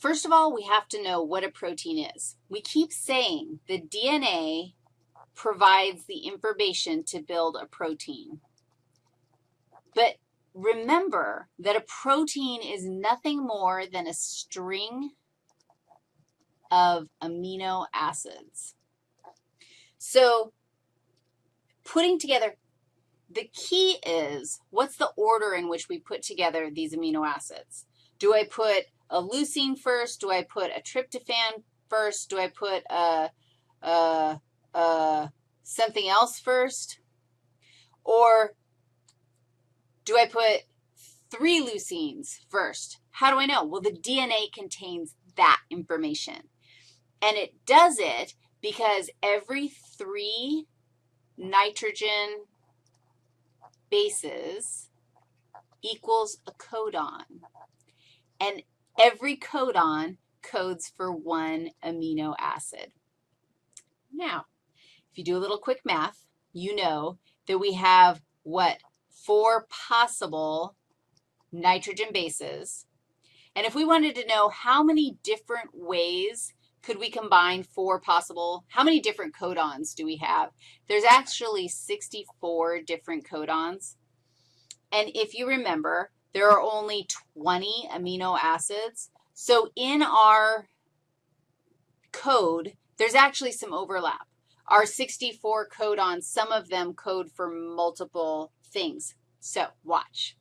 First of all, we have to know what a protein is. We keep saying the DNA provides the information to build a protein. But remember that a protein is nothing more than a string of amino acids. So putting together, the key is what's the order in which we put together these amino acids? Do I put a leucine first? Do I put a tryptophan first? Do I put a, a, a something else first? Or do I put three leucines first? How do I know? Well, the DNA contains that information. And it does it because every three nitrogen bases equals a codon. And every codon codes for one amino acid. Now, if you do a little quick math, you know that we have what? Four possible nitrogen bases. And if we wanted to know how many different ways could we combine four possible, how many different codons do we have? There's actually 64 different codons. And if you remember, there are only 20 amino acids. So in our code, there's actually some overlap. Our 64 codons, some of them code for multiple things. So watch.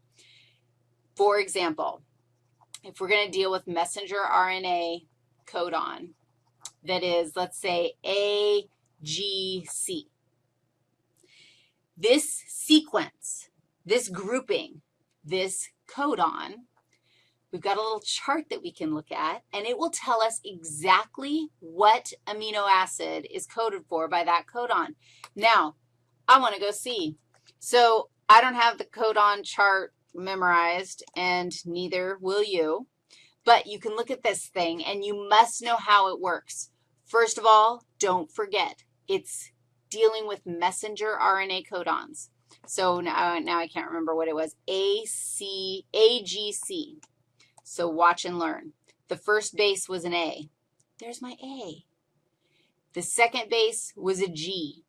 For example, if we're going to deal with messenger RNA codon, that is, let's say, AGC. This sequence, this grouping, this codon, we've got a little chart that we can look at, and it will tell us exactly what amino acid is coded for by that codon. Now, I want to go see. So I don't have the codon chart memorized, and neither will you. But you can look at this thing, and you must know how it works. First of all, don't forget, it's dealing with messenger RNA codons. So now, uh, now I can't remember what it was, AC, AGC. So watch and learn. The first base was an A. There's my A. The second base was a G.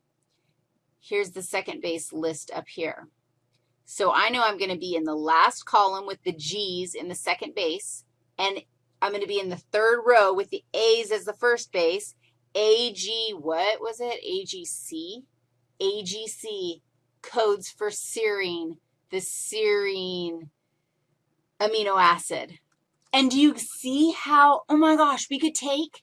Here's the second base list up here. So I know I'm going to be in the last column with the G's in the second base, and I'm going to be in the third row with the A's as the first base. AG, what was it? AGC? AGC codes for serine, the serine amino acid. And do you see how, oh my gosh, we could take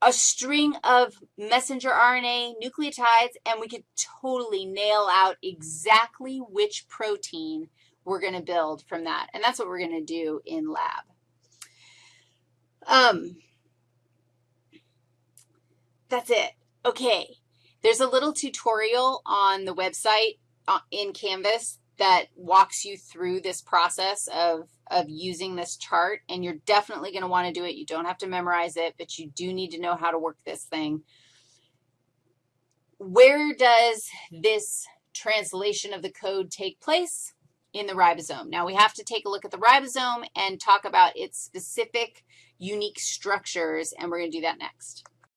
a string of messenger RNA nucleotides, and we could totally nail out exactly which protein we're going to build from that. And that's what we're going to do in lab. Um, that's it. Okay. There's a little tutorial on the website uh, in Canvas that walks you through this process of of using this chart, and you're definitely going to want to do it. You don't have to memorize it, but you do need to know how to work this thing. Where does this translation of the code take place? In the ribosome. Now, we have to take a look at the ribosome and talk about its specific unique structures, and we're going to do that next.